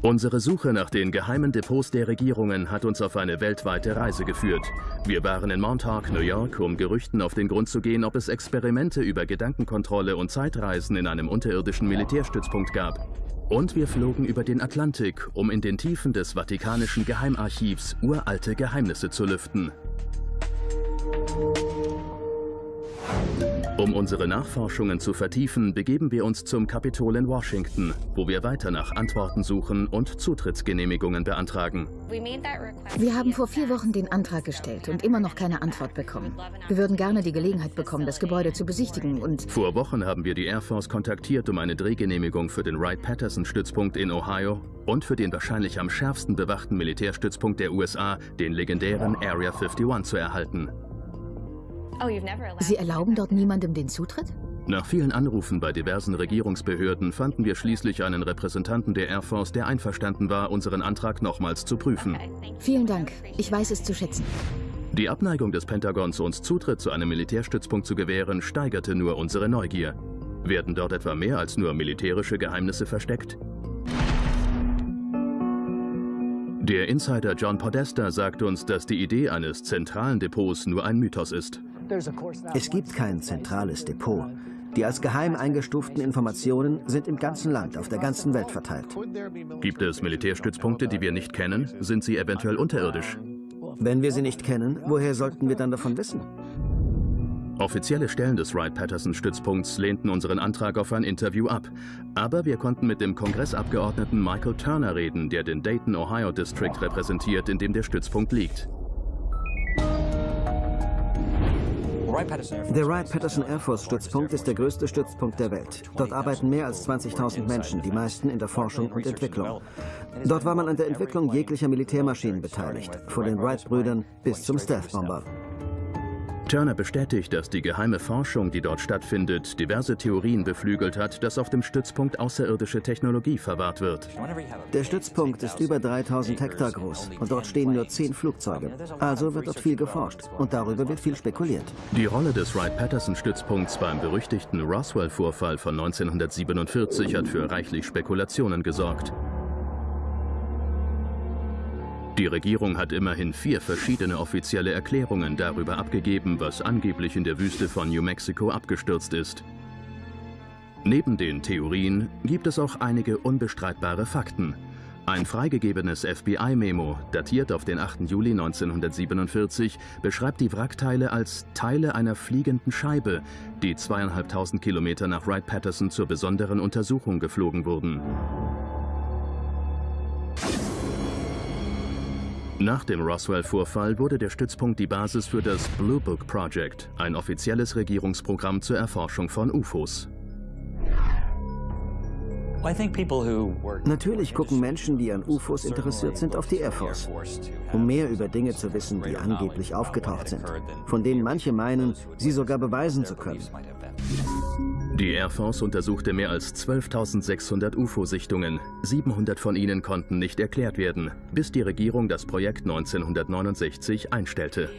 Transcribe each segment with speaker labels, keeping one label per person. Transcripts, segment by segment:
Speaker 1: Unsere Suche nach den geheimen Depots der Regierungen hat uns auf eine weltweite Reise geführt. Wir waren in Montauk, New York, um Gerüchten auf den Grund zu gehen, ob es Experimente über Gedankenkontrolle und Zeitreisen in einem unterirdischen Militärstützpunkt gab. Und wir flogen über den Atlantik, um in den Tiefen des Vatikanischen Geheimarchivs uralte Geheimnisse zu lüften. Um unsere Nachforschungen zu vertiefen, begeben wir uns zum Kapitol in Washington, wo wir weiter nach Antworten suchen und Zutrittsgenehmigungen beantragen.
Speaker 2: Wir haben vor vier Wochen den Antrag gestellt und immer noch keine Antwort bekommen. Wir würden gerne die Gelegenheit bekommen, das Gebäude zu besichtigen und...
Speaker 1: Vor Wochen haben wir die Air Force kontaktiert, um eine Drehgenehmigung für den Wright-Patterson-Stützpunkt in Ohio und für den wahrscheinlich am schärfsten bewachten Militärstützpunkt der USA, den legendären Area 51, zu erhalten.
Speaker 2: Oh, Sie erlauben dort niemandem den Zutritt?
Speaker 1: Nach vielen Anrufen bei diversen Regierungsbehörden fanden wir schließlich einen Repräsentanten der Air Force, der einverstanden war, unseren Antrag nochmals zu prüfen.
Speaker 2: Vielen Dank. Ich weiß es zu schätzen.
Speaker 1: Die Abneigung des Pentagons, uns Zutritt zu einem Militärstützpunkt zu gewähren, steigerte nur unsere Neugier. Werden dort etwa mehr als nur militärische Geheimnisse versteckt? Der Insider John Podesta sagt uns, dass die Idee eines zentralen Depots nur ein Mythos ist.
Speaker 3: Es gibt kein zentrales Depot. Die als geheim eingestuften Informationen sind im ganzen Land, auf der ganzen Welt verteilt.
Speaker 1: Gibt es Militärstützpunkte, die wir nicht kennen? Sind sie eventuell unterirdisch?
Speaker 3: Wenn wir sie nicht kennen, woher sollten wir dann davon wissen?
Speaker 1: Offizielle Stellen des Wright-Patterson-Stützpunkts lehnten unseren Antrag auf ein Interview ab. Aber wir konnten mit dem Kongressabgeordneten Michael Turner reden, der den Dayton, Ohio District repräsentiert, in dem der Stützpunkt liegt.
Speaker 3: Der Wright-Patterson Air Force Stützpunkt ist der größte Stützpunkt der Welt. Dort arbeiten mehr als 20.000 Menschen, die meisten in der Forschung und Entwicklung. Dort war man an der Entwicklung jeglicher Militärmaschinen beteiligt, von den Wright-Brüdern bis zum Stealth-Bomber.
Speaker 1: Turner bestätigt, dass die geheime Forschung, die dort stattfindet, diverse Theorien beflügelt hat, dass auf dem Stützpunkt außerirdische Technologie verwahrt wird.
Speaker 3: Der Stützpunkt ist über 3000 Hektar groß und dort stehen nur 10 Flugzeuge. Also wird dort viel geforscht und darüber wird viel spekuliert.
Speaker 1: Die Rolle des Wright-Patterson-Stützpunkts beim berüchtigten Roswell-Vorfall von 1947 hat für reichlich Spekulationen gesorgt. Die Regierung hat immerhin vier verschiedene offizielle Erklärungen darüber abgegeben, was angeblich in der Wüste von New Mexico abgestürzt ist. Neben den Theorien gibt es auch einige unbestreitbare Fakten. Ein freigegebenes FBI-Memo, datiert auf den 8. Juli 1947, beschreibt die Wrackteile als Teile einer fliegenden Scheibe, die zweieinhalbtausend Kilometer nach Wright-Patterson zur besonderen Untersuchung geflogen wurden. Nach dem Roswell-Vorfall wurde der Stützpunkt die Basis für das Blue Book Project, ein offizielles Regierungsprogramm zur Erforschung von UFOs.
Speaker 3: Natürlich gucken Menschen, die an UFOs interessiert sind, auf die Air Force, um mehr über Dinge zu wissen, die angeblich aufgetaucht sind, von denen manche meinen, sie sogar beweisen zu können.
Speaker 1: Die Air Force untersuchte mehr als 12.600 UFO-Sichtungen. 700 von ihnen konnten nicht erklärt werden, bis die Regierung das Projekt 1969 einstellte.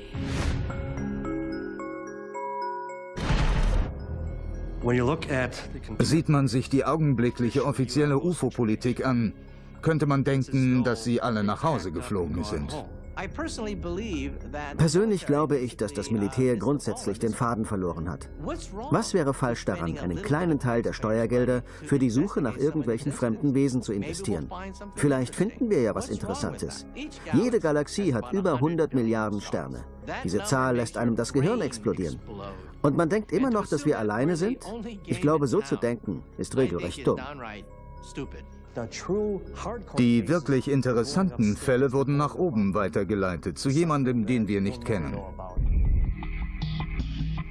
Speaker 4: Sieht man sich die augenblickliche offizielle UFO-Politik an, könnte man denken, dass sie alle nach Hause geflogen sind.
Speaker 3: Persönlich glaube ich, dass das Militär grundsätzlich den Faden verloren hat. Was wäre falsch daran, einen kleinen Teil der Steuergelder für die Suche nach irgendwelchen fremden Wesen zu investieren? Vielleicht finden wir ja was Interessantes. Jede Galaxie hat über 100 Milliarden Sterne. Diese Zahl lässt einem das Gehirn explodieren. Und man denkt immer noch, dass wir alleine sind? Ich glaube, so zu denken, ist regelrecht dumm.
Speaker 4: Die wirklich interessanten Fälle wurden nach oben weitergeleitet, zu jemandem, den wir nicht kennen.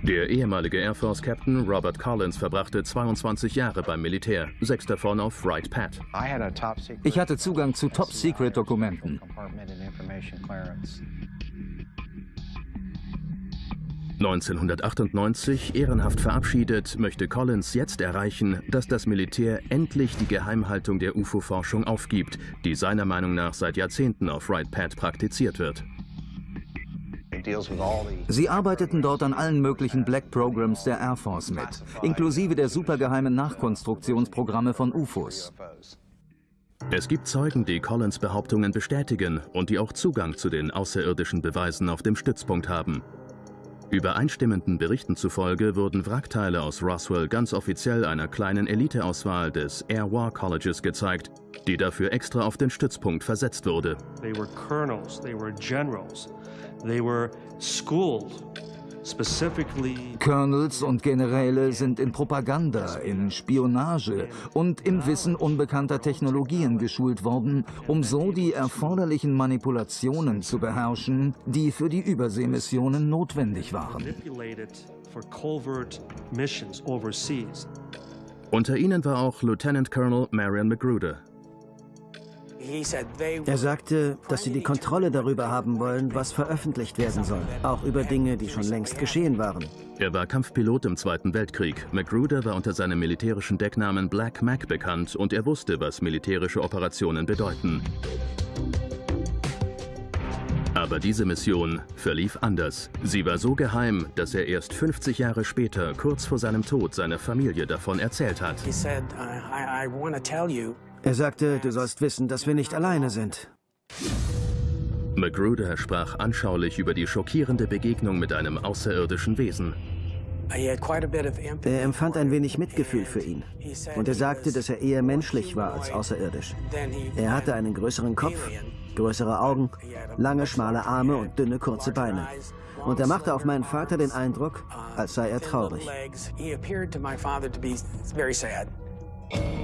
Speaker 1: Der ehemalige Air Force Captain Robert Collins verbrachte 22 Jahre beim Militär, sechs davon auf Wright Pat.
Speaker 5: Ich hatte Zugang zu Top-Secret-Dokumenten.
Speaker 1: 1998 ehrenhaft verabschiedet, möchte Collins jetzt erreichen, dass das Militär endlich die Geheimhaltung der UFO-Forschung aufgibt, die seiner Meinung nach seit Jahrzehnten auf Wright-Pat praktiziert wird.
Speaker 5: Sie arbeiteten dort an allen möglichen Black Programs der Air Force mit, inklusive der supergeheimen Nachkonstruktionsprogramme von UFOs.
Speaker 1: Es gibt Zeugen, die Collins Behauptungen bestätigen und die auch Zugang zu den außerirdischen Beweisen auf dem Stützpunkt haben. Übereinstimmenden Berichten zufolge wurden Wrackteile aus Roswell ganz offiziell einer kleinen Eliteauswahl des Air War Colleges gezeigt, die dafür extra auf den Stützpunkt versetzt wurde.
Speaker 6: They were colonels, they were generals, they were schooled
Speaker 4: Colonels und Generäle sind in Propaganda, in Spionage und im Wissen unbekannter Technologien geschult worden, um so die erforderlichen Manipulationen zu beherrschen, die für die Überseemissionen notwendig waren.
Speaker 1: Unter ihnen war auch Lieutenant Colonel Marion Magruder.
Speaker 3: Er sagte, dass sie die Kontrolle darüber haben wollen, was veröffentlicht werden soll. Auch über Dinge, die schon längst geschehen waren.
Speaker 1: Er war Kampfpilot im Zweiten Weltkrieg. Magruder war unter seinem militärischen Decknamen Black Mac bekannt und er wusste, was militärische Operationen bedeuten. Aber diese Mission verlief anders. Sie war so geheim, dass er erst 50 Jahre später, kurz vor seinem Tod, seiner Familie davon erzählt hat.
Speaker 3: Er sagte, du sollst wissen, dass wir nicht alleine sind.
Speaker 1: Magruder sprach anschaulich über die schockierende Begegnung mit einem außerirdischen Wesen.
Speaker 3: Er empfand ein wenig Mitgefühl für ihn. Und er sagte, dass er eher menschlich war als außerirdisch. Er hatte einen größeren Kopf, größere Augen, lange, schmale Arme und dünne, kurze Beine. Und er machte auf meinen Vater den Eindruck, als sei er traurig.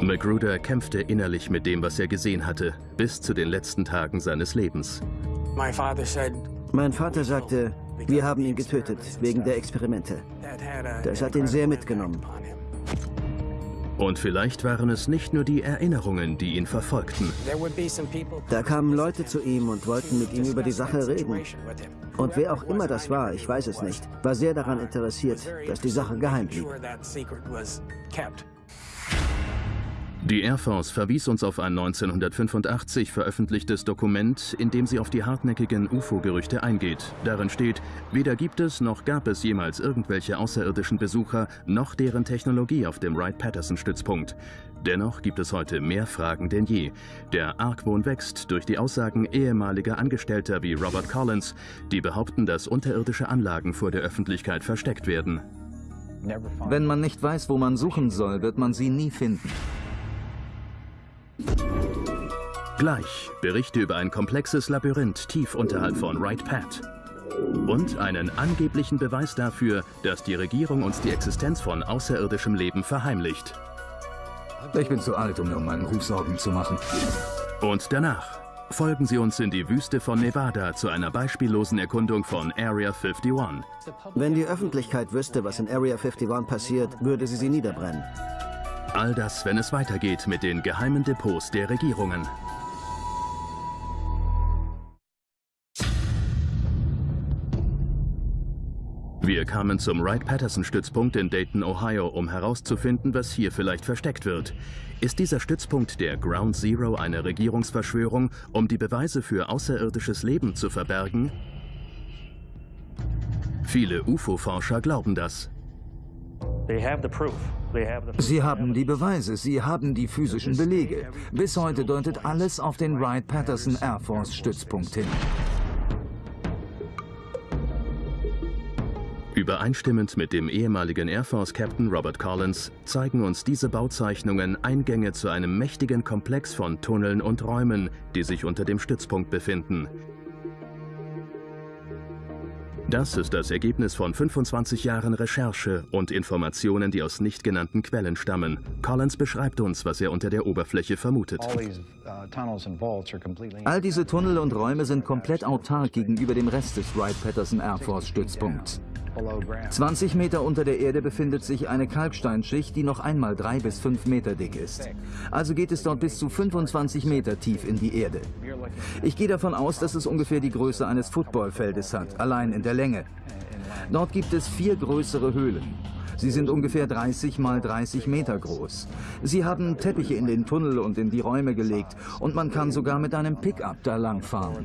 Speaker 1: Magruder kämpfte innerlich mit dem, was er gesehen hatte, bis zu den letzten Tagen seines Lebens.
Speaker 3: Mein Vater sagte, wir haben ihn getötet, wegen der Experimente. Das hat ihn sehr mitgenommen.
Speaker 1: Und vielleicht waren es nicht nur die Erinnerungen, die ihn verfolgten.
Speaker 3: Da kamen Leute zu ihm und wollten mit ihm über die Sache reden. Und wer auch immer das war, ich weiß es nicht, war sehr daran interessiert, dass die Sache geheim blieb.
Speaker 1: Die Air Force verwies uns auf ein 1985 veröffentlichtes Dokument, in dem sie auf die hartnäckigen UFO-Gerüchte eingeht. Darin steht, weder gibt es noch gab es jemals irgendwelche außerirdischen Besucher, noch deren Technologie auf dem Wright-Patterson-Stützpunkt. Dennoch gibt es heute mehr Fragen denn je. Der Argwohn wächst durch die Aussagen ehemaliger Angestellter wie Robert Collins, die behaupten, dass unterirdische Anlagen vor der Öffentlichkeit versteckt werden.
Speaker 4: Wenn man nicht weiß, wo man suchen soll, wird man sie nie finden.
Speaker 1: Gleich Berichte über ein komplexes Labyrinth tief unterhalb von Wright Pat. Und einen angeblichen Beweis dafür, dass die Regierung uns die Existenz von außerirdischem Leben verheimlicht.
Speaker 4: Ich bin zu alt, um mir um meinen Ruf Sorgen zu machen.
Speaker 1: Und danach folgen Sie uns in die Wüste von Nevada zu einer beispiellosen Erkundung von Area 51.
Speaker 3: Wenn die Öffentlichkeit wüsste, was in Area 51 passiert, würde sie sie niederbrennen.
Speaker 1: All das, wenn es weitergeht mit den geheimen Depots der Regierungen. Wir kamen zum Wright-Patterson-Stützpunkt in Dayton, Ohio, um herauszufinden, was hier vielleicht versteckt wird. Ist dieser Stützpunkt der Ground Zero eine Regierungsverschwörung, um die Beweise für außerirdisches Leben zu verbergen? Viele UFO-Forscher glauben das.
Speaker 4: Sie haben die Beweise, sie haben die physischen Belege. Bis heute deutet alles auf den Wright-Patterson Air Force Stützpunkt hin.
Speaker 1: Übereinstimmend mit dem ehemaligen Air Force Captain Robert Collins zeigen uns diese Bauzeichnungen Eingänge zu einem mächtigen Komplex von Tunneln und Räumen, die sich unter dem Stützpunkt befinden. Das ist das Ergebnis von 25 Jahren Recherche und Informationen, die aus nicht genannten Quellen stammen. Collins beschreibt uns, was er unter der Oberfläche vermutet.
Speaker 4: All diese Tunnel und Räume sind komplett autark gegenüber dem Rest des Wright-Patterson Air Force Stützpunkts. 20 Meter unter der Erde befindet sich eine Kalksteinschicht, die noch einmal drei bis fünf Meter dick ist. Also geht es dort bis zu 25 Meter tief in die Erde. Ich gehe davon aus, dass es ungefähr die Größe eines Footballfeldes hat, allein in der Länge. Dort gibt es vier größere Höhlen. Sie sind ungefähr 30 mal 30 Meter groß. Sie haben Teppiche in den Tunnel und in die Räume gelegt und man kann sogar mit einem Pickup da langfahren.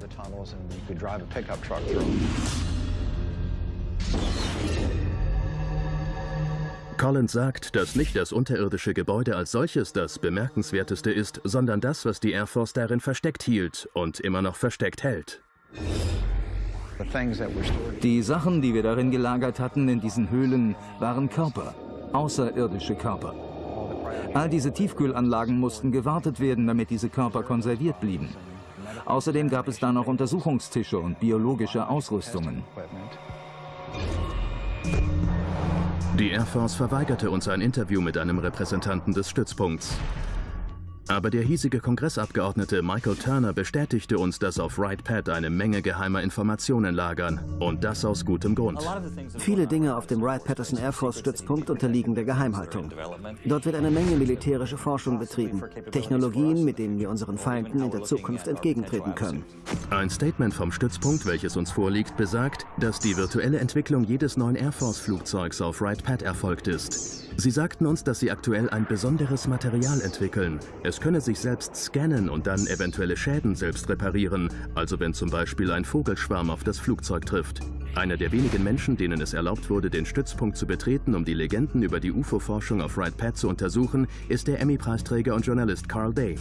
Speaker 1: Collins sagt, dass nicht das unterirdische Gebäude als solches das bemerkenswerteste ist, sondern das, was die Air Force darin versteckt hielt und immer noch versteckt hält.
Speaker 4: Die Sachen, die wir darin gelagert hatten in diesen Höhlen, waren Körper, außerirdische Körper. All diese Tiefkühlanlagen mussten gewartet werden, damit diese Körper konserviert blieben. Außerdem gab es da noch Untersuchungstische und biologische Ausrüstungen.
Speaker 1: Die Air Force verweigerte uns ein Interview mit einem Repräsentanten des Stützpunkts. Aber der hiesige Kongressabgeordnete Michael Turner bestätigte uns, dass auf Wright Pat eine Menge geheimer Informationen lagern. Und das aus gutem Grund.
Speaker 3: Viele Dinge auf dem Wright-Patterson Air Force-Stützpunkt unterliegen der Geheimhaltung. Dort wird eine Menge militärische Forschung betrieben. Technologien, mit denen wir unseren Feinden in der Zukunft entgegentreten können.
Speaker 1: Ein Statement vom Stützpunkt, welches uns vorliegt, besagt, dass die virtuelle Entwicklung jedes neuen Air Force-Flugzeugs auf Wright Pat erfolgt ist. Sie sagten uns, dass sie aktuell ein besonderes Material entwickeln. Es könne sich selbst scannen und dann eventuelle Schäden selbst reparieren, also wenn zum Beispiel ein Vogelschwarm auf das Flugzeug trifft. Einer der wenigen Menschen, denen es erlaubt wurde, den Stützpunkt zu betreten, um die Legenden über die UFO-Forschung auf Wright Pat zu untersuchen, ist der Emmy-Preisträger und Journalist Carl Day.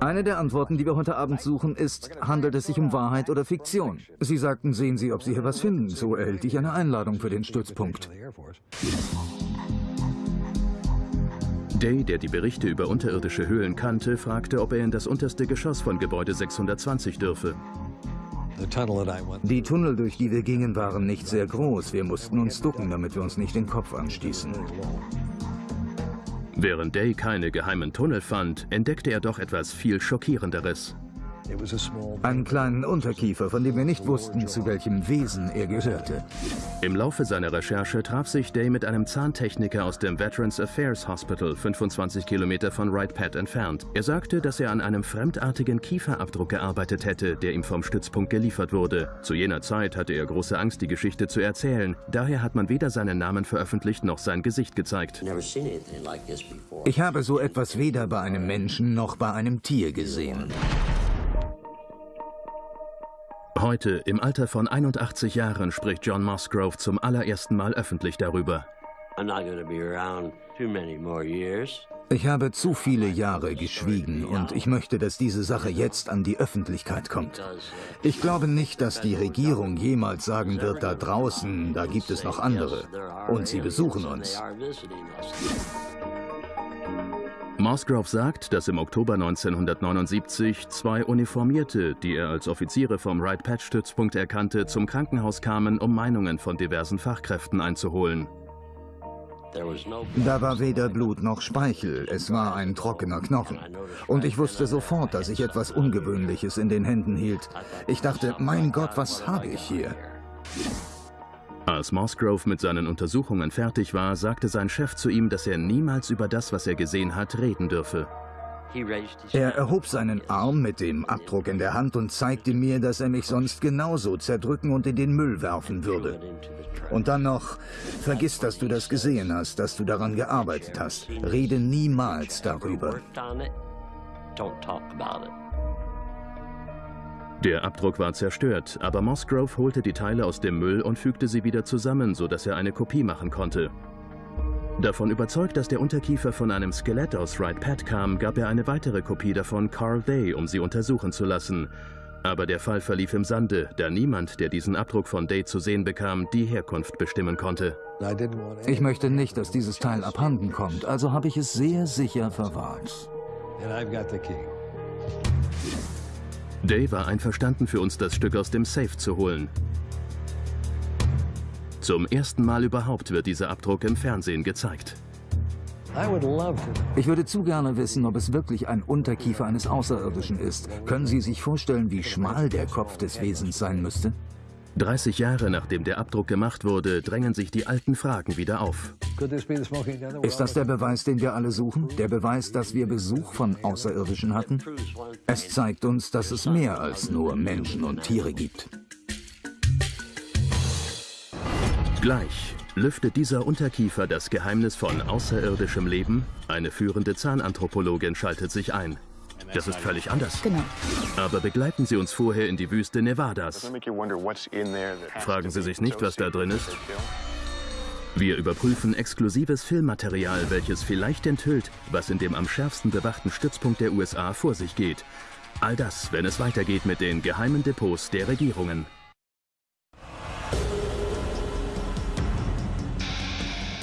Speaker 4: Eine der Antworten, die wir heute Abend suchen, ist, handelt es sich um Wahrheit oder Fiktion? Sie sagten, sehen Sie, ob Sie hier was finden. So erhielt ich eine Einladung für den Stützpunkt.
Speaker 1: Day, der die Berichte über unterirdische Höhlen kannte, fragte, ob er in das unterste Geschoss von Gebäude 620 dürfe.
Speaker 4: Die Tunnel, durch die wir gingen, waren nicht sehr groß. Wir mussten uns ducken, damit wir uns nicht den Kopf anstießen.
Speaker 1: Während Day keine geheimen Tunnel fand, entdeckte er doch etwas viel Schockierenderes.
Speaker 4: Einen kleinen Unterkiefer, von dem wir nicht wussten, zu welchem Wesen er gehörte.
Speaker 1: Im Laufe seiner Recherche traf sich Day mit einem Zahntechniker aus dem Veterans Affairs Hospital, 25 Kilometer von Wright Pat entfernt. Er sagte, dass er an einem fremdartigen Kieferabdruck gearbeitet hätte, der ihm vom Stützpunkt geliefert wurde. Zu jener Zeit hatte er große Angst, die Geschichte zu erzählen. Daher hat man weder seinen Namen veröffentlicht noch sein Gesicht gezeigt.
Speaker 4: Ich habe so etwas weder bei einem Menschen noch bei einem Tier gesehen.
Speaker 1: Heute, im Alter von 81 Jahren, spricht John Musgrove zum allerersten Mal öffentlich darüber.
Speaker 4: Ich habe zu viele Jahre geschwiegen und ich möchte, dass diese Sache jetzt an die Öffentlichkeit kommt. Ich glaube nicht, dass die Regierung jemals sagen wird, da draußen, da gibt es noch andere. Und sie besuchen uns.
Speaker 1: Musgrove sagt, dass im Oktober 1979 zwei Uniformierte, die er als Offiziere vom Wright-Patch-Stützpunkt erkannte, zum Krankenhaus kamen, um Meinungen von diversen Fachkräften einzuholen.
Speaker 4: Da war weder Blut noch Speichel, es war ein trockener Knochen. Und ich wusste sofort, dass ich etwas Ungewöhnliches in den Händen hielt. Ich dachte, mein Gott, was habe ich hier?
Speaker 1: Als Musgrove mit seinen Untersuchungen fertig war, sagte sein Chef zu ihm, dass er niemals über das, was er gesehen hat, reden dürfe.
Speaker 4: Er erhob seinen Arm mit dem Abdruck in der Hand und zeigte mir, dass er mich sonst genauso zerdrücken und in den Müll werfen würde. Und dann noch, vergiss, dass du das gesehen hast, dass du daran gearbeitet hast. Rede niemals darüber.
Speaker 1: Der Abdruck war zerstört, aber Musgrove holte die Teile aus dem Müll und fügte sie wieder zusammen, sodass er eine Kopie machen konnte. Davon überzeugt, dass der Unterkiefer von einem Skelett aus Wright Pat kam, gab er eine weitere Kopie davon Carl Day, um sie untersuchen zu lassen. Aber der Fall verlief im Sande, da niemand, der diesen Abdruck von Day zu sehen bekam, die Herkunft bestimmen konnte.
Speaker 4: Ich möchte nicht, dass dieses Teil abhanden kommt, also habe ich es sehr sicher verwahrt.
Speaker 1: Day war einverstanden für uns, das Stück aus dem Safe zu holen. Zum ersten Mal überhaupt wird dieser Abdruck im Fernsehen gezeigt.
Speaker 4: Ich würde zu gerne wissen, ob es wirklich ein Unterkiefer eines Außerirdischen ist. Können Sie sich vorstellen, wie schmal der Kopf des Wesens sein müsste?
Speaker 1: 30 Jahre nachdem der Abdruck gemacht wurde, drängen sich die alten Fragen wieder auf.
Speaker 4: Ist das der Beweis, den wir alle suchen? Der Beweis, dass wir Besuch von Außerirdischen hatten? Es zeigt uns, dass es mehr als nur Menschen und Tiere gibt.
Speaker 1: Gleich lüftet dieser Unterkiefer das Geheimnis von außerirdischem Leben. Eine führende Zahnanthropologin schaltet sich ein. Das ist völlig anders.
Speaker 2: Genau.
Speaker 1: Aber begleiten Sie uns vorher in die Wüste Nevadas. Fragen Sie sich nicht, was da drin ist? Wir überprüfen exklusives Filmmaterial, welches vielleicht enthüllt, was in dem am schärfsten bewachten Stützpunkt der USA vor sich geht. All das, wenn es weitergeht mit den geheimen Depots der Regierungen.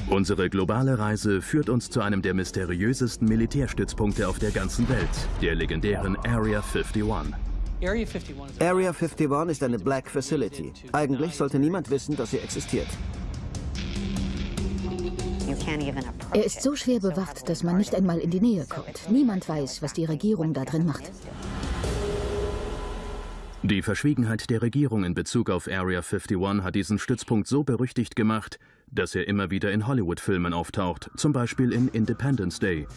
Speaker 1: Unsere globale Reise führt uns zu einem der mysteriösesten Militärstützpunkte auf der ganzen Welt, der legendären Area 51.
Speaker 3: Area 51 ist eine Black Facility. Eigentlich sollte niemand wissen, dass sie existiert.
Speaker 2: Er ist so schwer bewacht, dass man nicht einmal in die Nähe kommt. Niemand weiß, was die Regierung da drin macht.
Speaker 1: Die Verschwiegenheit der Regierung in Bezug auf Area 51 hat diesen Stützpunkt so berüchtigt gemacht, dass er immer wieder in Hollywood-Filmen auftaucht, zum Beispiel in Independence Day.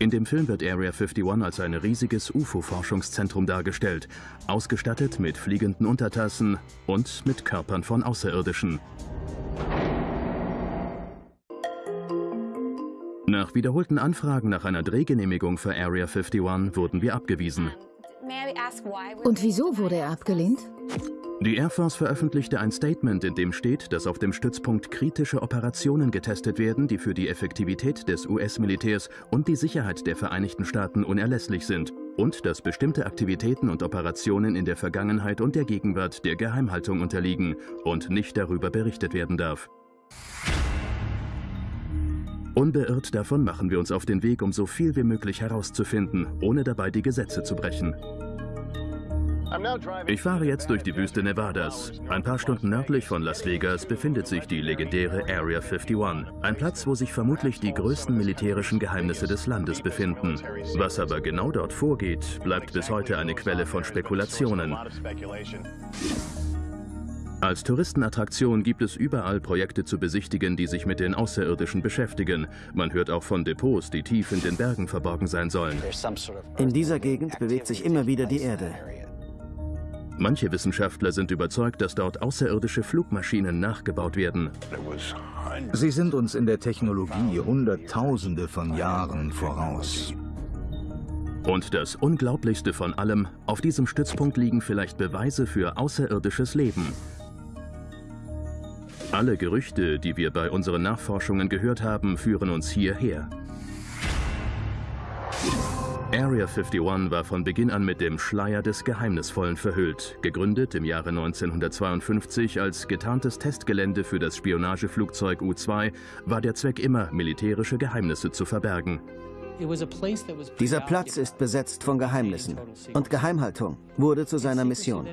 Speaker 1: In dem Film wird Area 51 als ein riesiges UFO-Forschungszentrum dargestellt, ausgestattet mit fliegenden Untertassen und mit Körpern von Außerirdischen. Nach wiederholten Anfragen nach einer Drehgenehmigung für Area 51 wurden wir abgewiesen.
Speaker 2: Und wieso wurde er abgelehnt?
Speaker 1: Die Air Force veröffentlichte ein Statement, in dem steht, dass auf dem Stützpunkt kritische Operationen getestet werden, die für die Effektivität des US-Militärs und die Sicherheit der Vereinigten Staaten unerlässlich sind und dass bestimmte Aktivitäten und Operationen in der Vergangenheit und der Gegenwart der Geheimhaltung unterliegen und nicht darüber berichtet werden darf. Unbeirrt davon machen wir uns auf den Weg, um so viel wie möglich herauszufinden, ohne dabei die Gesetze zu brechen. Ich fahre jetzt durch die Wüste Nevadas. Ein paar Stunden nördlich von Las Vegas befindet sich die legendäre Area 51, ein Platz, wo sich vermutlich die größten militärischen Geheimnisse des Landes befinden. Was aber genau dort vorgeht, bleibt bis heute eine Quelle von Spekulationen. Als Touristenattraktion gibt es überall Projekte zu besichtigen, die sich mit den Außerirdischen beschäftigen. Man hört auch von Depots, die tief in den Bergen verborgen sein sollen.
Speaker 3: In dieser Gegend bewegt sich immer wieder die Erde.
Speaker 1: Manche Wissenschaftler sind überzeugt, dass dort außerirdische Flugmaschinen nachgebaut werden.
Speaker 5: Sie sind uns in der Technologie Hunderttausende von Jahren voraus.
Speaker 1: Und das Unglaublichste von allem, auf diesem Stützpunkt liegen vielleicht Beweise für außerirdisches Leben. Alle Gerüchte, die wir bei unseren Nachforschungen gehört haben, führen uns hierher. Area 51 war von Beginn an mit dem Schleier des Geheimnisvollen verhüllt. Gegründet im Jahre 1952 als getarntes Testgelände für das Spionageflugzeug U-2, war der Zweck immer, militärische Geheimnisse zu verbergen.
Speaker 3: Dieser Platz ist besetzt von Geheimnissen und Geheimhaltung wurde zu seiner Mission.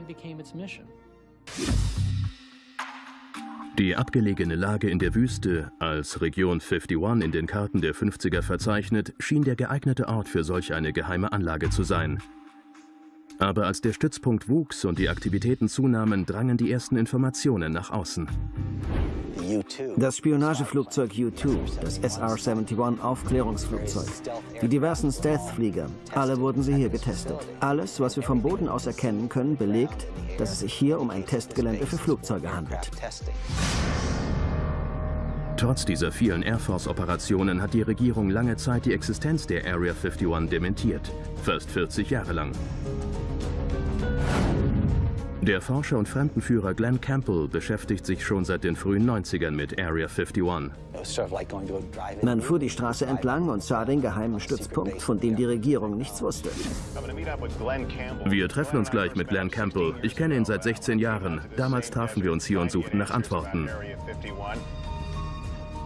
Speaker 1: Die abgelegene Lage in der Wüste, als Region 51 in den Karten der 50er verzeichnet, schien der geeignete Ort für solch eine geheime Anlage zu sein. Aber als der Stützpunkt wuchs und die Aktivitäten zunahmen, drangen die ersten Informationen nach außen.
Speaker 3: Das Spionageflugzeug U-2, das SR-71 Aufklärungsflugzeug, die diversen Stealth-Flieger, alle wurden sie hier getestet. Alles, was wir vom Boden aus erkennen können, belegt, dass es sich hier um ein Testgelände für Flugzeuge handelt.
Speaker 1: Trotz dieser vielen Air Force-Operationen hat die Regierung lange Zeit die Existenz der Area 51 dementiert. Fast 40 Jahre lang. Der Forscher und Fremdenführer Glenn Campbell beschäftigt sich schon seit den frühen 90ern mit Area 51.
Speaker 3: Man fuhr die Straße entlang und sah den geheimen Stützpunkt, von dem die Regierung nichts wusste.
Speaker 1: Wir treffen uns gleich mit Glenn Campbell. Ich kenne ihn seit 16 Jahren. Damals trafen wir uns hier und suchten nach Antworten.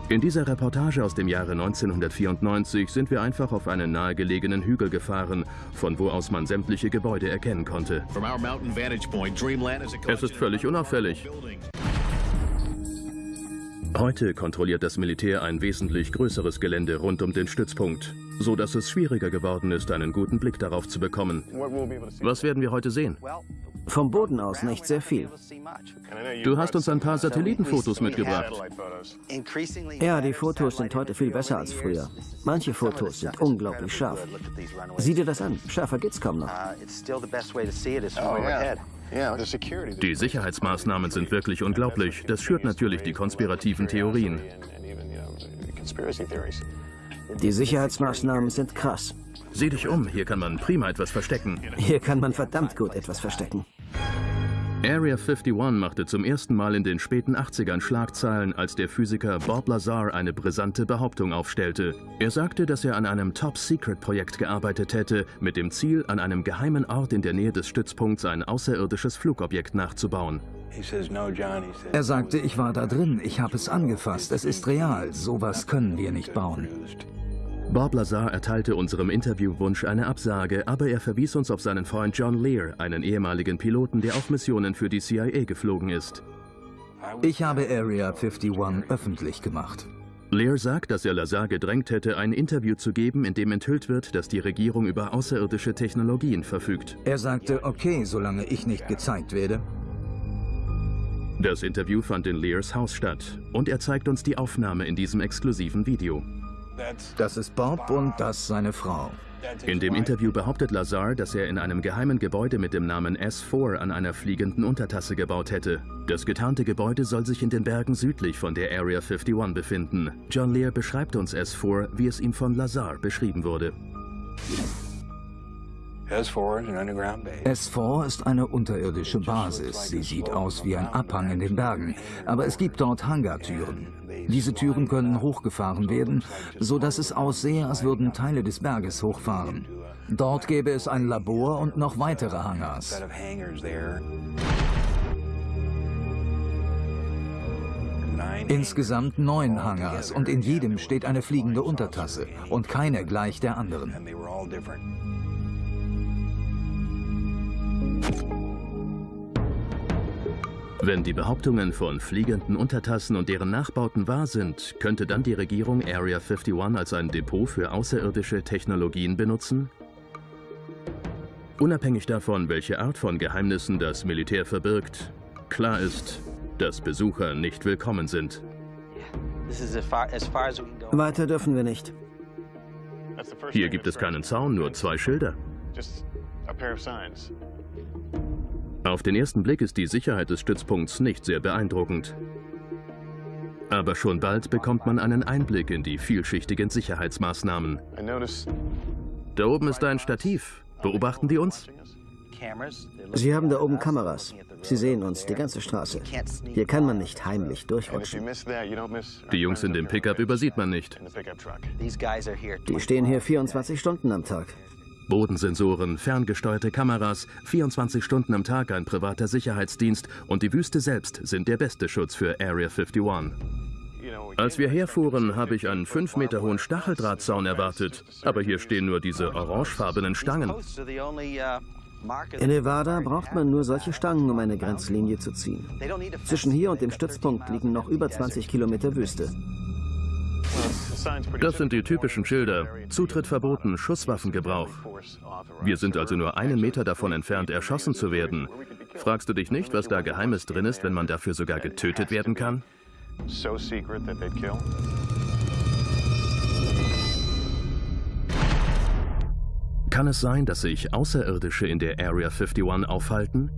Speaker 1: In dieser Reportage aus dem Jahre 1994 sind wir einfach auf einen nahegelegenen Hügel gefahren, von wo aus man sämtliche Gebäude erkennen konnte. Es ist völlig unauffällig. Heute kontrolliert das Militär ein wesentlich größeres Gelände rund um den Stützpunkt, so dass es schwieriger geworden ist, einen guten Blick darauf zu bekommen. Was werden wir heute sehen?
Speaker 3: Vom Boden aus nicht sehr viel.
Speaker 1: Du hast uns ein paar Satellitenfotos mitgebracht.
Speaker 3: Ja, die Fotos sind heute viel besser als früher. Manche Fotos sind unglaublich scharf. Sieh dir das an, schärfer geht's kaum noch.
Speaker 1: Die Sicherheitsmaßnahmen sind wirklich unglaublich. Das schürt natürlich die konspirativen Theorien.
Speaker 3: Die Sicherheitsmaßnahmen sind krass.
Speaker 1: Sieh dich um, hier kann man prima etwas verstecken.
Speaker 3: Hier kann man verdammt gut etwas verstecken.
Speaker 1: Area 51 machte zum ersten Mal in den späten 80ern Schlagzeilen, als der Physiker Bob Lazar eine brisante Behauptung aufstellte. Er sagte, dass er an einem Top-Secret-Projekt gearbeitet hätte, mit dem Ziel, an einem geheimen Ort in der Nähe des Stützpunkts ein außerirdisches Flugobjekt nachzubauen.
Speaker 4: Er sagte, ich war da drin, ich habe es angefasst, es ist real, sowas können wir nicht bauen.
Speaker 1: Bob Lazar erteilte unserem Interviewwunsch eine Absage, aber er verwies uns auf seinen Freund John Lear, einen ehemaligen Piloten, der auf Missionen für die CIA geflogen ist.
Speaker 4: Ich habe Area 51 öffentlich gemacht.
Speaker 1: Lear sagt, dass er Lazar gedrängt hätte, ein Interview zu geben, in dem enthüllt wird, dass die Regierung über außerirdische Technologien verfügt.
Speaker 4: Er sagte, okay, solange ich nicht gezeigt werde.
Speaker 1: Das Interview fand in Lears Haus statt und er zeigt uns die Aufnahme in diesem exklusiven Video.
Speaker 4: Das ist Bob und das seine Frau.
Speaker 1: In dem Interview behauptet Lazar, dass er in einem geheimen Gebäude mit dem Namen S4 an einer fliegenden Untertasse gebaut hätte. Das getarnte Gebäude soll sich in den Bergen südlich von der Area 51 befinden. John Lear beschreibt uns S4, wie es ihm von Lazar beschrieben wurde.
Speaker 4: S4 ist eine unterirdische Basis. Sie sieht aus wie ein Abhang in den Bergen. Aber es gibt dort Hangartüren. Diese Türen können hochgefahren werden, so dass es aussehe, als würden Teile des Berges hochfahren. Dort gäbe es ein Labor und noch weitere Hangars. Insgesamt neun Hangars und in jedem steht eine fliegende Untertasse und keine gleich der anderen.
Speaker 1: Wenn die Behauptungen von fliegenden Untertassen und deren Nachbauten wahr sind, könnte dann die Regierung Area 51 als ein Depot für außerirdische Technologien benutzen? Unabhängig davon, welche Art von Geheimnissen das Militär verbirgt, klar ist, dass Besucher nicht willkommen sind.
Speaker 3: Weiter dürfen wir nicht.
Speaker 1: Hier gibt es keinen Zaun, nur zwei Schilder. Auf den ersten Blick ist die Sicherheit des Stützpunkts nicht sehr beeindruckend. Aber schon bald bekommt man einen Einblick in die vielschichtigen Sicherheitsmaßnahmen. Da oben ist ein Stativ. Beobachten die uns?
Speaker 3: Sie haben da oben Kameras. Sie sehen uns, die ganze Straße. Hier kann man nicht heimlich durchrutschen.
Speaker 1: Die Jungs in dem Pickup übersieht man nicht.
Speaker 3: Die stehen hier 24 Stunden am Tag.
Speaker 1: Bodensensoren, ferngesteuerte Kameras, 24 Stunden am Tag ein privater Sicherheitsdienst und die Wüste selbst sind der beste Schutz für Area 51. Als wir herfuhren, habe ich einen 5 Meter hohen Stacheldrahtzaun erwartet. Aber hier stehen nur diese orangefarbenen Stangen.
Speaker 3: In Nevada braucht man nur solche Stangen, um eine Grenzlinie zu ziehen. Zwischen hier und dem Stützpunkt liegen noch über 20 Kilometer Wüste.
Speaker 1: Das sind die typischen Schilder. Zutritt verboten, Schusswaffengebrauch. Wir sind also nur einen Meter davon entfernt, erschossen zu werden. Fragst du dich nicht, was da Geheimes drin ist, wenn man dafür sogar getötet werden kann? Kann es sein, dass sich Außerirdische in der Area 51 aufhalten?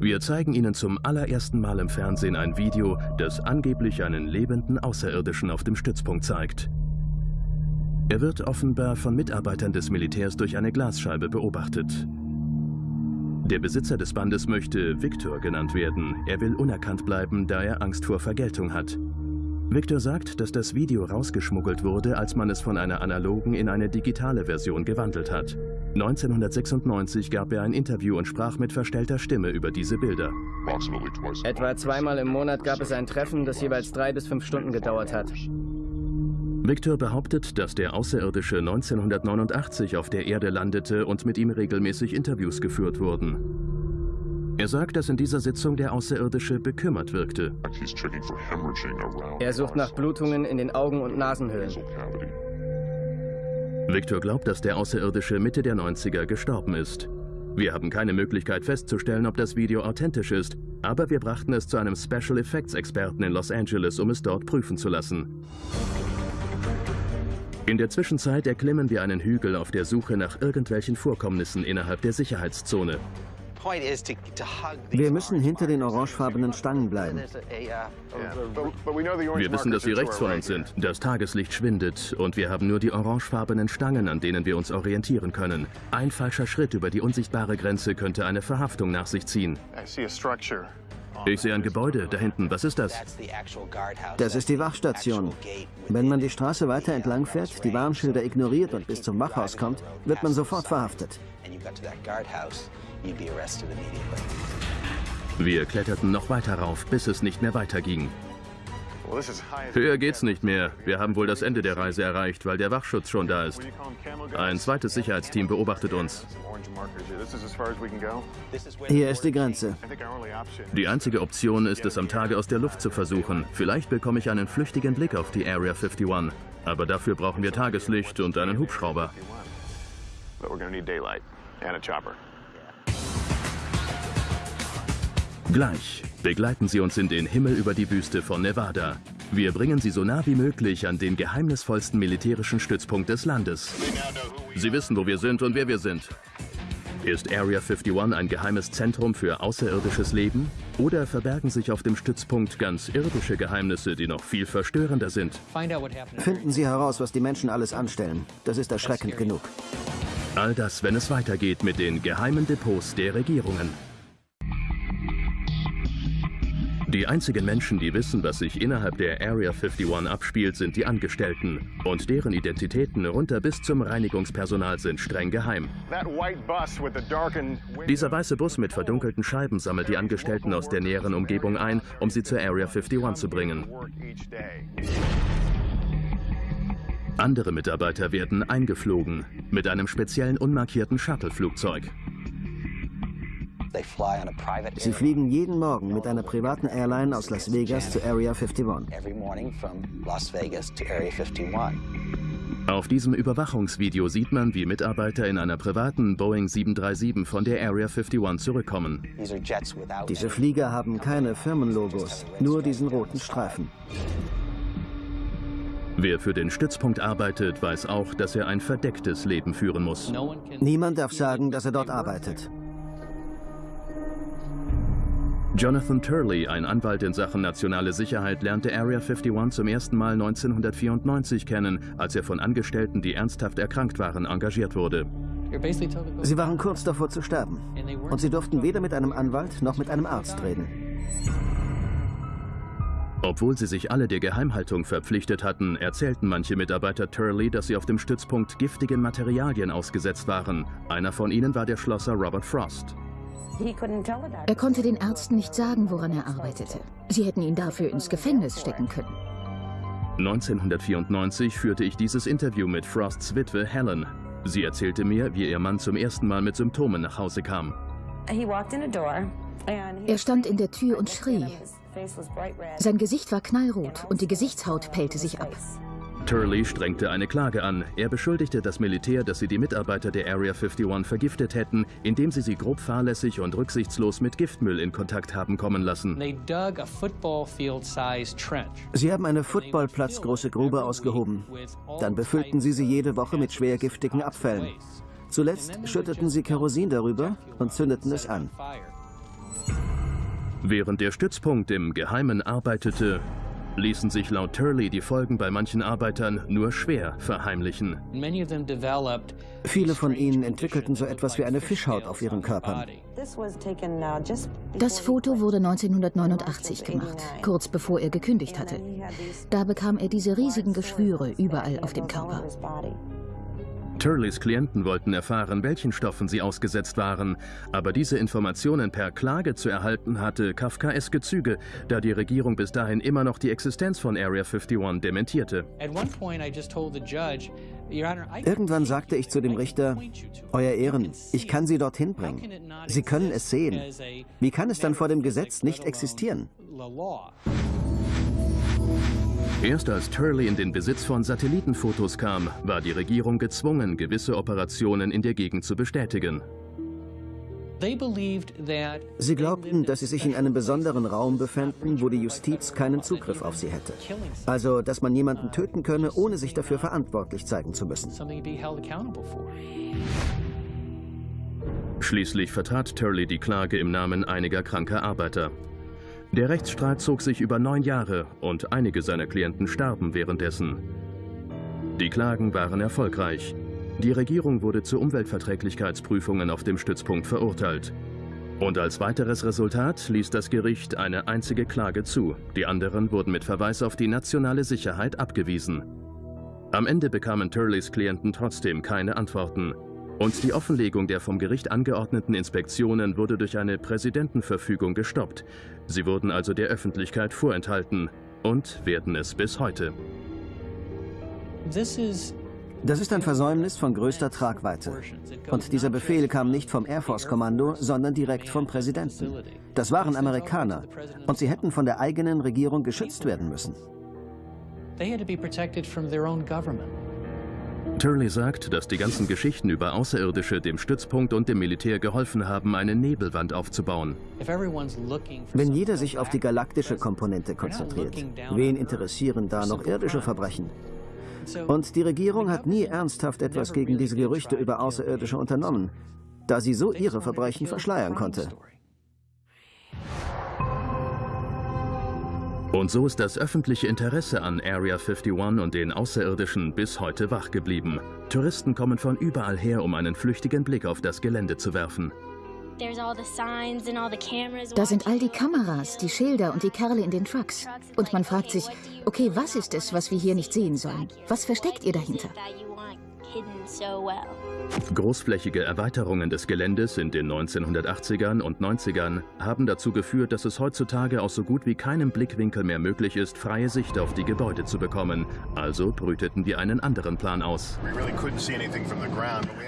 Speaker 1: Wir zeigen Ihnen zum allerersten Mal im Fernsehen ein Video, das angeblich einen lebenden Außerirdischen auf dem Stützpunkt zeigt. Er wird offenbar von Mitarbeitern des Militärs durch eine Glasscheibe beobachtet. Der Besitzer des Bandes möchte Victor genannt werden. Er will unerkannt bleiben, da er Angst vor Vergeltung hat. Victor sagt, dass das Video rausgeschmuggelt wurde, als man es von einer analogen in eine digitale Version gewandelt hat. 1996 gab er ein Interview und sprach mit verstellter Stimme über diese Bilder.
Speaker 7: Etwa zweimal im Monat gab es ein Treffen, das jeweils drei bis fünf Stunden gedauert hat.
Speaker 1: Victor behauptet, dass der Außerirdische 1989 auf der Erde landete und mit ihm regelmäßig Interviews geführt wurden. Er sagt, dass in dieser Sitzung der Außerirdische bekümmert wirkte.
Speaker 7: Er sucht nach Blutungen in den Augen- und Nasenhöhlen.
Speaker 1: Victor glaubt, dass der Außerirdische Mitte der 90er gestorben ist. Wir haben keine Möglichkeit festzustellen, ob das Video authentisch ist, aber wir brachten es zu einem Special Effects Experten in Los Angeles, um es dort prüfen zu lassen. In der Zwischenzeit erklimmen wir einen Hügel auf der Suche nach irgendwelchen Vorkommnissen innerhalb der Sicherheitszone.
Speaker 3: Wir müssen hinter den orangefarbenen Stangen bleiben.
Speaker 1: Wir wissen, dass sie rechts von uns sind. Das Tageslicht schwindet und wir haben nur die orangefarbenen Stangen, an denen wir uns orientieren können. Ein falscher Schritt über die unsichtbare Grenze könnte eine Verhaftung nach sich ziehen. Ich sehe ein Gebäude da hinten. Was ist das?
Speaker 3: Das ist die Wachstation. Wenn man die Straße weiter entlang fährt, die Warnschilder ignoriert und bis zum Wachhaus kommt, wird man sofort verhaftet.
Speaker 1: Wir kletterten noch weiter rauf, bis es nicht mehr weiterging. Höher geht's nicht mehr. Wir haben wohl das Ende der Reise erreicht, weil der Wachschutz schon da ist. Ein zweites Sicherheitsteam beobachtet uns.
Speaker 3: Hier ist die Grenze.
Speaker 1: Die einzige Option ist es am Tage aus der Luft zu versuchen. Vielleicht bekomme ich einen flüchtigen Blick auf die Area 51. Aber dafür brauchen wir Tageslicht und einen Hubschrauber. Gleich begleiten Sie uns in den Himmel über die Wüste von Nevada. Wir bringen Sie so nah wie möglich an den geheimnisvollsten militärischen Stützpunkt des Landes. Sie wissen, wo wir sind und wer wir sind. Ist Area 51 ein geheimes Zentrum für außerirdisches Leben? Oder verbergen sich auf dem Stützpunkt ganz irdische Geheimnisse, die noch viel verstörender sind?
Speaker 3: Finden Sie heraus, was die Menschen alles anstellen. Das ist erschreckend genug.
Speaker 1: All das, wenn es weitergeht mit den geheimen Depots der Regierungen. Die einzigen Menschen, die wissen, was sich innerhalb der Area 51 abspielt, sind die Angestellten. Und deren Identitäten runter bis zum Reinigungspersonal sind streng geheim. Dieser weiße Bus mit verdunkelten Scheiben sammelt die Angestellten aus der näheren Umgebung ein, um sie zur Area 51 zu bringen. Andere Mitarbeiter werden eingeflogen mit einem speziellen unmarkierten Shuttle-Flugzeug.
Speaker 3: Sie fliegen jeden Morgen mit einer privaten Airline aus Las Vegas zu Area 51.
Speaker 1: Auf diesem Überwachungsvideo sieht man, wie Mitarbeiter in einer privaten Boeing 737 von der Area 51 zurückkommen.
Speaker 3: Diese Flieger haben keine Firmenlogos, nur diesen roten Streifen.
Speaker 1: Wer für den Stützpunkt arbeitet, weiß auch, dass er ein verdecktes Leben führen muss.
Speaker 3: Niemand darf sagen, dass er dort arbeitet.
Speaker 1: Jonathan Turley, ein Anwalt in Sachen nationale Sicherheit, lernte Area 51 zum ersten Mal 1994 kennen, als er von Angestellten, die ernsthaft erkrankt waren, engagiert wurde.
Speaker 3: Sie waren kurz davor zu sterben. Und sie durften weder mit einem Anwalt noch mit einem Arzt reden.
Speaker 1: Obwohl sie sich alle der Geheimhaltung verpflichtet hatten, erzählten manche Mitarbeiter Turley, dass sie auf dem Stützpunkt giftigen Materialien ausgesetzt waren. Einer von ihnen war der Schlosser Robert Frost.
Speaker 2: Er konnte den Ärzten nicht sagen, woran er arbeitete. Sie hätten ihn dafür ins Gefängnis stecken können.
Speaker 1: 1994 führte ich dieses Interview mit Frosts Witwe Helen. Sie erzählte mir, wie ihr Mann zum ersten Mal mit Symptomen nach Hause kam.
Speaker 2: Er stand in der Tür und schrie. Sein Gesicht war knallrot und die Gesichtshaut pellte sich ab.
Speaker 1: Turley strengte eine Klage an. Er beschuldigte das Militär, dass sie die Mitarbeiter der Area 51 vergiftet hätten, indem sie sie grob fahrlässig und rücksichtslos mit Giftmüll in Kontakt haben kommen lassen.
Speaker 3: Sie haben eine footballplatzgroße Grube ausgehoben. Dann befüllten sie sie jede Woche mit schwer giftigen Abfällen. Zuletzt schütteten sie Kerosin darüber und zündeten es an.
Speaker 1: Während der Stützpunkt im Geheimen arbeitete, ließen sich laut Turley die Folgen bei manchen Arbeitern nur schwer verheimlichen.
Speaker 3: Viele von ihnen entwickelten so etwas wie eine Fischhaut auf ihren Körpern.
Speaker 2: Das Foto wurde 1989 gemacht, kurz bevor er gekündigt hatte. Da bekam er diese riesigen Geschwüre überall auf dem Körper.
Speaker 1: Turleys Klienten wollten erfahren, welchen Stoffen sie ausgesetzt waren, aber diese Informationen per Klage zu erhalten hatte kafkaeske Züge, da die Regierung bis dahin immer noch die Existenz von Area 51 dementierte.
Speaker 3: Irgendwann sagte ich zu dem Richter, Euer Ehren, ich kann Sie dorthin bringen. Sie können es sehen. Wie kann es dann vor dem Gesetz nicht existieren?
Speaker 1: Erst als Turley in den Besitz von Satellitenfotos kam, war die Regierung gezwungen, gewisse Operationen in der Gegend zu bestätigen.
Speaker 3: Sie glaubten, dass sie sich in einem besonderen Raum befänden, wo die Justiz keinen Zugriff auf sie hätte. Also, dass man jemanden töten könne, ohne sich dafür verantwortlich zeigen zu müssen.
Speaker 1: Schließlich vertrat Turley die Klage im Namen einiger kranker Arbeiter. Der Rechtsstreit zog sich über neun Jahre und einige seiner Klienten starben währenddessen. Die Klagen waren erfolgreich. Die Regierung wurde zu Umweltverträglichkeitsprüfungen auf dem Stützpunkt verurteilt. Und als weiteres Resultat ließ das Gericht eine einzige Klage zu. Die anderen wurden mit Verweis auf die nationale Sicherheit abgewiesen. Am Ende bekamen Turleys Klienten trotzdem keine Antworten. Und die Offenlegung der vom Gericht angeordneten Inspektionen wurde durch eine Präsidentenverfügung gestoppt. Sie wurden also der Öffentlichkeit vorenthalten und werden es bis heute.
Speaker 3: Das ist ein Versäumnis von größter Tragweite. Und dieser Befehl kam nicht vom Air Force Kommando, sondern direkt vom Präsidenten. Das waren Amerikaner. Und sie hätten von der eigenen Regierung geschützt werden müssen.
Speaker 8: They had to be protected from their own government.
Speaker 1: Turley sagt, dass die ganzen Geschichten über Außerirdische dem Stützpunkt und dem Militär geholfen haben, eine Nebelwand aufzubauen.
Speaker 3: Wenn jeder sich auf die galaktische Komponente konzentriert, wen interessieren da noch irdische Verbrechen? Und die Regierung hat nie ernsthaft etwas gegen diese Gerüchte über Außerirdische unternommen, da sie so ihre Verbrechen verschleiern konnte.
Speaker 1: Und so ist das öffentliche Interesse an Area 51 und den Außerirdischen bis heute wach geblieben. Touristen kommen von überall her, um einen flüchtigen Blick auf das Gelände zu werfen.
Speaker 2: Da sind all die Kameras, die Schilder und die Kerle in den Trucks. Und man fragt sich, okay, was ist es, was wir hier nicht sehen sollen? Was versteckt ihr dahinter?
Speaker 1: Großflächige Erweiterungen des Geländes in den 1980ern und 90ern haben dazu geführt, dass es heutzutage aus so gut wie keinem Blickwinkel mehr möglich ist, freie Sicht auf die Gebäude zu bekommen. Also brüteten wir einen anderen Plan aus.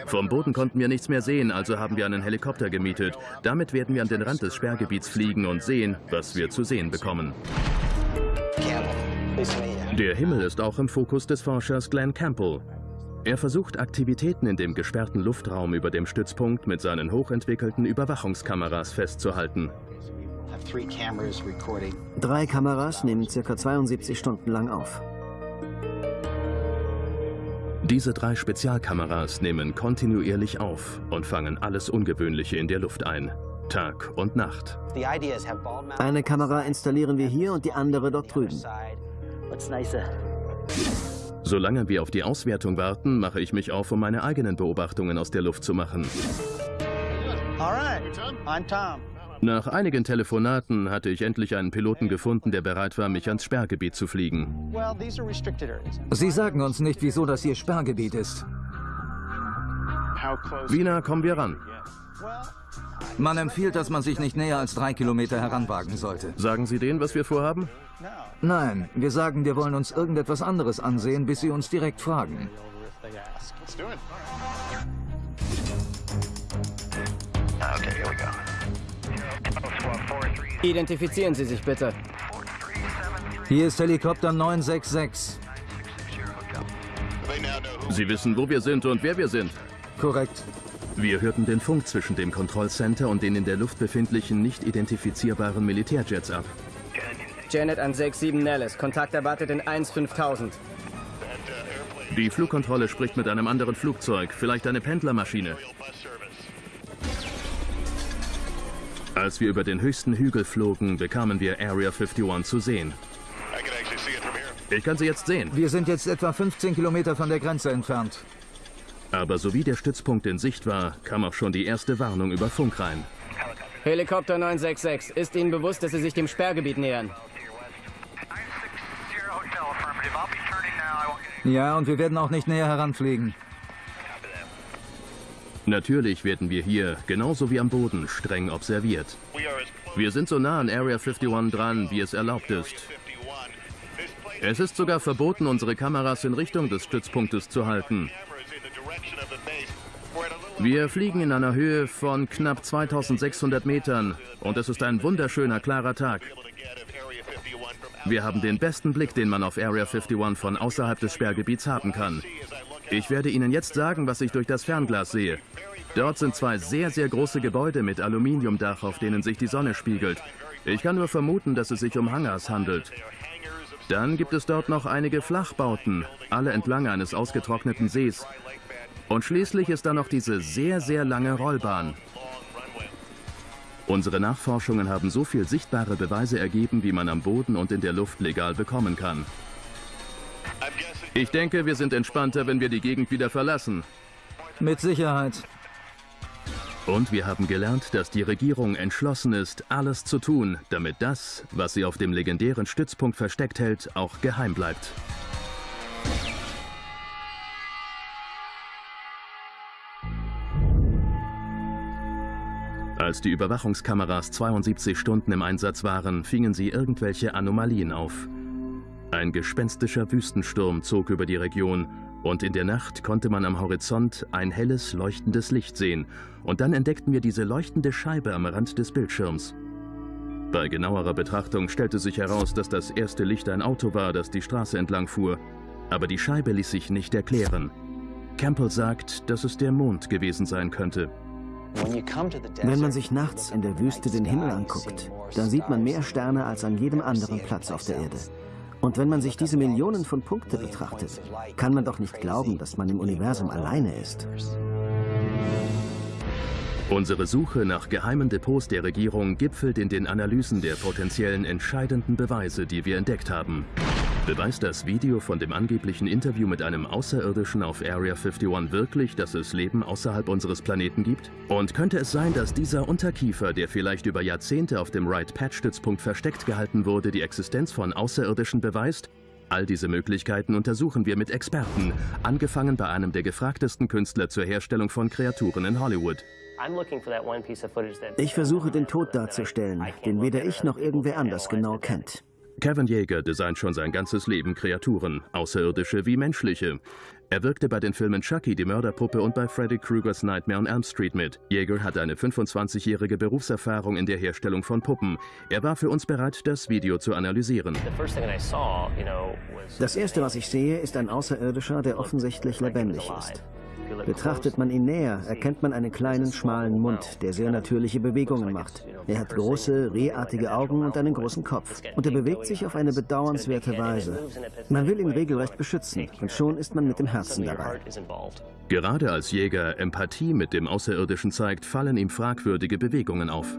Speaker 1: Vom Boden konnten wir nichts mehr sehen, also haben wir einen Helikopter gemietet. Damit werden wir an den Rand des Sperrgebiets fliegen und sehen, was wir zu sehen bekommen. Der Himmel ist auch im Fokus des Forschers Glenn Campbell. Er versucht Aktivitäten in dem gesperrten Luftraum über dem Stützpunkt mit seinen hochentwickelten Überwachungskameras festzuhalten.
Speaker 3: Drei Kameras nehmen ca. 72 Stunden lang auf.
Speaker 1: Diese drei Spezialkameras nehmen kontinuierlich auf und fangen alles Ungewöhnliche in der Luft ein. Tag und Nacht.
Speaker 3: Eine Kamera installieren wir hier und die andere dort drüben.
Speaker 1: Solange wir auf die Auswertung warten, mache ich mich auf, um meine eigenen Beobachtungen aus der Luft zu machen. Nach einigen Telefonaten hatte ich endlich einen Piloten gefunden, der bereit war, mich ans Sperrgebiet zu fliegen.
Speaker 4: Sie sagen uns nicht, wieso das hier Sperrgebiet ist.
Speaker 1: Wie nah kommen wir ran?
Speaker 4: Man empfiehlt, dass man sich nicht näher als drei Kilometer heranwagen sollte.
Speaker 1: Sagen Sie denen, was wir vorhaben?
Speaker 4: Nein, wir sagen, wir wollen uns irgendetwas anderes ansehen, bis Sie uns direkt fragen.
Speaker 7: Identifizieren Sie sich bitte.
Speaker 4: Hier ist Helikopter 966.
Speaker 1: Sie wissen, wo wir sind und wer wir sind.
Speaker 4: Korrekt.
Speaker 1: Wir hörten den Funk zwischen dem Kontrollcenter und den in der Luft befindlichen, nicht identifizierbaren Militärjets ab.
Speaker 7: Janet an 67 Nellis. Kontakt erwartet in 15000.
Speaker 1: Die Flugkontrolle spricht mit einem anderen Flugzeug, vielleicht eine Pendlermaschine. Als wir über den höchsten Hügel flogen, bekamen wir Area 51 zu sehen. Ich kann sie jetzt sehen.
Speaker 4: Wir sind jetzt etwa 15 Kilometer von der Grenze entfernt.
Speaker 1: Aber sowie der Stützpunkt in Sicht war, kam auch schon die erste Warnung über Funk rein.
Speaker 7: Helikopter 966, ist Ihnen bewusst, dass Sie sich dem Sperrgebiet nähern?
Speaker 4: Ja, und wir werden auch nicht näher heranfliegen.
Speaker 1: Natürlich werden wir hier, genauso wie am Boden, streng observiert. Wir sind so nah an Area 51 dran, wie es erlaubt ist. Es ist sogar verboten, unsere Kameras in Richtung des Stützpunktes zu halten. Wir fliegen in einer Höhe von knapp 2600 Metern und es ist ein wunderschöner, klarer Tag. Wir haben den besten Blick, den man auf Area 51 von außerhalb des Sperrgebiets haben kann. Ich werde Ihnen jetzt sagen, was ich durch das Fernglas sehe. Dort sind zwei sehr, sehr große Gebäude mit Aluminiumdach, auf denen sich die Sonne spiegelt. Ich kann nur vermuten, dass es sich um Hangars handelt. Dann gibt es dort noch einige Flachbauten, alle entlang eines ausgetrockneten Sees. Und schließlich ist da noch diese sehr, sehr lange Rollbahn. Unsere Nachforschungen haben so viel sichtbare Beweise ergeben, wie man am Boden und in der Luft legal bekommen kann. Ich denke, wir sind entspannter, wenn wir die Gegend wieder verlassen.
Speaker 4: Mit Sicherheit.
Speaker 1: Und wir haben gelernt, dass die Regierung entschlossen ist, alles zu tun, damit das, was sie auf dem legendären Stützpunkt versteckt hält, auch geheim bleibt. Als die Überwachungskameras 72 Stunden im Einsatz waren, fingen sie irgendwelche Anomalien auf. Ein gespenstischer Wüstensturm zog über die Region und in der Nacht konnte man am Horizont ein helles, leuchtendes Licht sehen und dann entdeckten wir diese leuchtende Scheibe am Rand des Bildschirms. Bei genauerer Betrachtung stellte sich heraus, dass das erste Licht ein Auto war, das die Straße entlang fuhr. Aber die Scheibe ließ sich nicht erklären. Campbell sagt, dass es der Mond gewesen sein könnte.
Speaker 3: Wenn man sich nachts in der Wüste den Himmel anguckt, dann sieht man mehr Sterne als an jedem anderen Platz auf der Erde. Und wenn man sich diese Millionen von Punkte betrachtet, kann man doch nicht glauben, dass man im Universum alleine ist.
Speaker 1: Unsere Suche nach geheimen Depots der Regierung gipfelt in den Analysen der potenziellen entscheidenden Beweise, die wir entdeckt haben. Beweist das Video von dem angeblichen Interview mit einem Außerirdischen auf Area 51 wirklich, dass es Leben außerhalb unseres Planeten gibt? Und könnte es sein, dass dieser Unterkiefer, der vielleicht über Jahrzehnte auf dem Wright-Patch-Stützpunkt versteckt gehalten wurde, die Existenz von Außerirdischen beweist? All diese Möglichkeiten untersuchen wir mit Experten, angefangen bei einem der gefragtesten Künstler zur Herstellung von Kreaturen in Hollywood.
Speaker 3: Ich versuche den Tod darzustellen, den weder ich noch irgendwer anders genau kennt.
Speaker 1: Kevin Yeager designt schon sein ganzes Leben Kreaturen, außerirdische wie menschliche. Er wirkte bei den Filmen Chucky, die Mörderpuppe und bei Freddy Kruegers Nightmare on Elm Street mit. Yeager hat eine 25-jährige Berufserfahrung in der Herstellung von Puppen. Er war für uns bereit, das Video zu analysieren.
Speaker 3: Das erste, was ich sehe, ist ein Außerirdischer, der offensichtlich lebendig ist. Betrachtet man ihn näher, erkennt man einen kleinen, schmalen Mund, der sehr natürliche Bewegungen macht. Er hat große, rehartige Augen und einen großen Kopf. Und er bewegt sich auf eine bedauernswerte Weise. Man will ihn regelrecht beschützen und schon ist man mit dem Herzen dabei.
Speaker 1: Gerade als Jäger Empathie mit dem Außerirdischen zeigt, fallen ihm fragwürdige Bewegungen auf.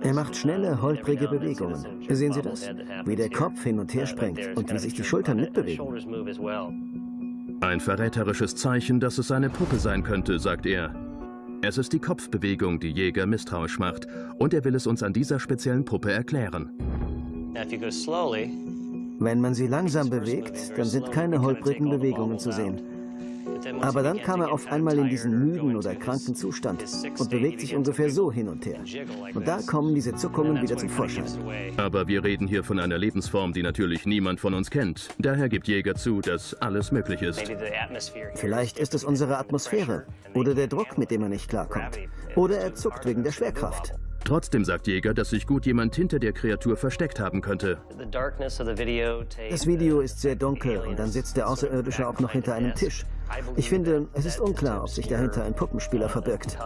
Speaker 3: Er macht schnelle, holprige Bewegungen. Sehen Sie das? Wie der Kopf hin und her springt und wie sich die Schultern mitbewegen.
Speaker 1: Ein verräterisches Zeichen, dass es eine Puppe sein könnte, sagt er. Es ist die Kopfbewegung, die Jäger misstrauisch macht, und er will es uns an dieser speziellen Puppe erklären.
Speaker 3: Wenn man sie langsam bewegt, dann sind keine holprigen Bewegungen zu sehen. Aber dann kam er auf einmal in diesen müden oder kranken Zustand und bewegt sich ungefähr so hin und her. Und da kommen diese Zuckungen wieder zum Vorschein.
Speaker 1: Aber wir reden hier von einer Lebensform, die natürlich niemand von uns kennt. Daher gibt Jäger zu, dass alles möglich ist.
Speaker 3: Vielleicht ist es unsere Atmosphäre oder der Druck, mit dem er nicht klarkommt. Oder er zuckt wegen der Schwerkraft.
Speaker 1: Trotzdem sagt Jäger, dass sich gut jemand hinter der Kreatur versteckt haben könnte.
Speaker 3: Das Video ist sehr dunkel und dann sitzt der Außerirdische auch noch hinter einem Tisch. Ich finde, es ist unklar, ob sich dahinter ein Puppenspieler verbirgt.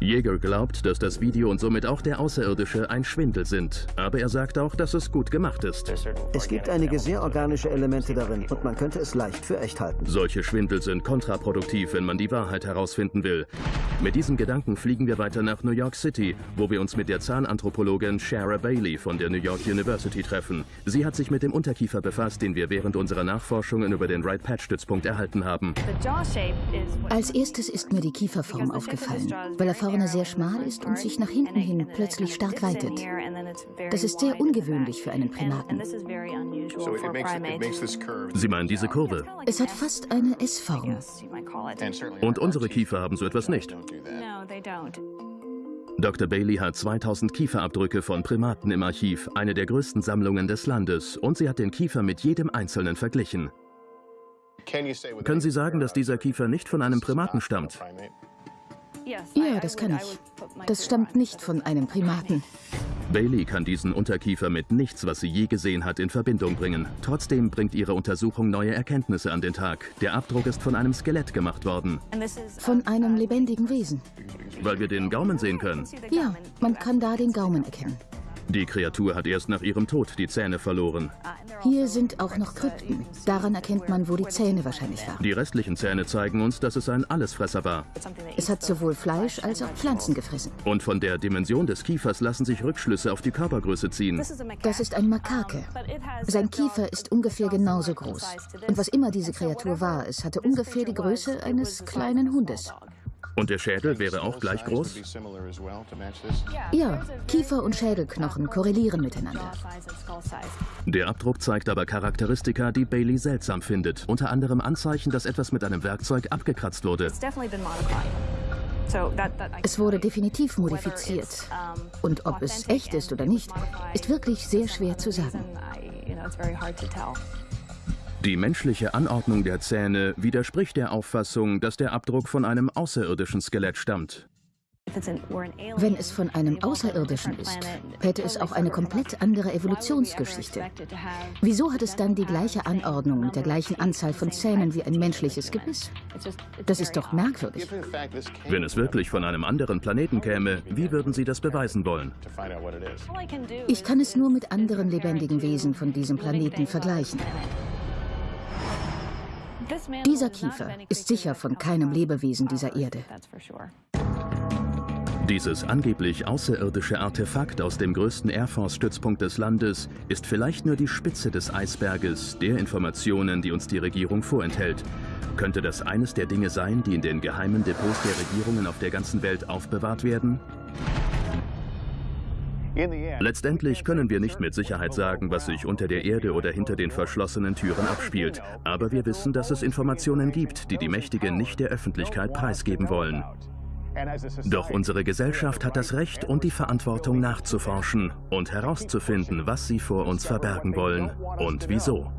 Speaker 1: Jäger glaubt, dass das Video und somit auch der Außerirdische ein Schwindel sind. Aber er sagt auch, dass es gut gemacht ist.
Speaker 3: Es gibt einige sehr organische Elemente darin und man könnte es leicht für echt halten.
Speaker 1: Solche Schwindel sind kontraproduktiv, wenn man die Wahrheit herausfinden will. Mit diesem Gedanken fliegen wir weiter nach New York City, wo wir uns mit der Zahnanthropologin Shara Bailey von der New York University treffen. Sie hat sich mit dem Unterkiefer befasst, den wir während unserer Nachforschungen über den Wright Patch Stützpunkt erhalten haben.
Speaker 2: Als erstes ist mir die Kieferform aufgefallen, weil er vorne sehr schmal ist und sich nach hinten hin plötzlich stark weitet. Das ist sehr ungewöhnlich für einen Primaten.
Speaker 1: Sie meinen diese Kurve?
Speaker 2: Es hat fast eine S-Form.
Speaker 1: Und unsere Kiefer haben so etwas nicht. Dr. Bailey hat 2000 Kieferabdrücke von Primaten im Archiv, eine der größten Sammlungen des Landes, und sie hat den Kiefer mit jedem einzelnen verglichen. Können Sie sagen, dass dieser Kiefer nicht von einem Primaten stammt?
Speaker 2: Ja, das kann ich. Das stammt nicht von einem Primaten.
Speaker 1: Bailey kann diesen Unterkiefer mit nichts, was sie je gesehen hat, in Verbindung bringen. Trotzdem bringt ihre Untersuchung neue Erkenntnisse an den Tag. Der Abdruck ist von einem Skelett gemacht worden.
Speaker 2: Von einem lebendigen Wesen.
Speaker 1: Weil wir den Gaumen sehen können.
Speaker 2: Ja, man kann da den Gaumen erkennen.
Speaker 1: Die Kreatur hat erst nach ihrem Tod die Zähne verloren.
Speaker 2: Hier sind auch noch Krypten. Daran erkennt man, wo die Zähne wahrscheinlich waren.
Speaker 1: Die restlichen Zähne zeigen uns, dass es ein Allesfresser war.
Speaker 2: Es hat sowohl Fleisch als auch Pflanzen gefressen.
Speaker 1: Und von der Dimension des Kiefers lassen sich Rückschlüsse auf die Körpergröße ziehen.
Speaker 2: Das ist ein Makake. Sein Kiefer ist ungefähr genauso groß. Und was immer diese Kreatur war, es hatte ungefähr die Größe eines kleinen Hundes.
Speaker 1: Und der Schädel wäre auch gleich groß?
Speaker 2: Ja, Kiefer und Schädelknochen korrelieren miteinander.
Speaker 1: Der Abdruck zeigt aber Charakteristika, die Bailey seltsam findet. Unter anderem Anzeichen, dass etwas mit einem Werkzeug abgekratzt wurde.
Speaker 2: Es wurde definitiv modifiziert. Und ob es echt ist oder nicht, ist wirklich sehr schwer zu sagen.
Speaker 1: Die menschliche Anordnung der Zähne widerspricht der Auffassung, dass der Abdruck von einem außerirdischen Skelett stammt.
Speaker 2: Wenn es von einem Außerirdischen ist, hätte es auch eine komplett andere Evolutionsgeschichte. Wieso hat es dann die gleiche Anordnung mit der gleichen Anzahl von Zähnen wie ein menschliches Gebiss? Das ist doch merkwürdig.
Speaker 1: Wenn es wirklich von einem anderen Planeten käme, wie würden Sie das beweisen wollen?
Speaker 2: Ich kann es nur mit anderen lebendigen Wesen von diesem Planeten vergleichen. Dieser Kiefer ist sicher von keinem Lebewesen dieser Erde.
Speaker 1: Dieses angeblich außerirdische Artefakt aus dem größten Air Force-Stützpunkt des Landes ist vielleicht nur die Spitze des Eisberges der Informationen, die uns die Regierung vorenthält. Könnte das eines der Dinge sein, die in den geheimen Depots der Regierungen auf der ganzen Welt aufbewahrt werden? Letztendlich können wir nicht mit Sicherheit sagen, was sich unter der Erde oder hinter den verschlossenen Türen abspielt. Aber wir wissen, dass es Informationen gibt, die die Mächtigen nicht der Öffentlichkeit preisgeben wollen. Doch unsere Gesellschaft hat das Recht und die Verantwortung nachzuforschen und herauszufinden, was sie vor uns verbergen wollen und wieso.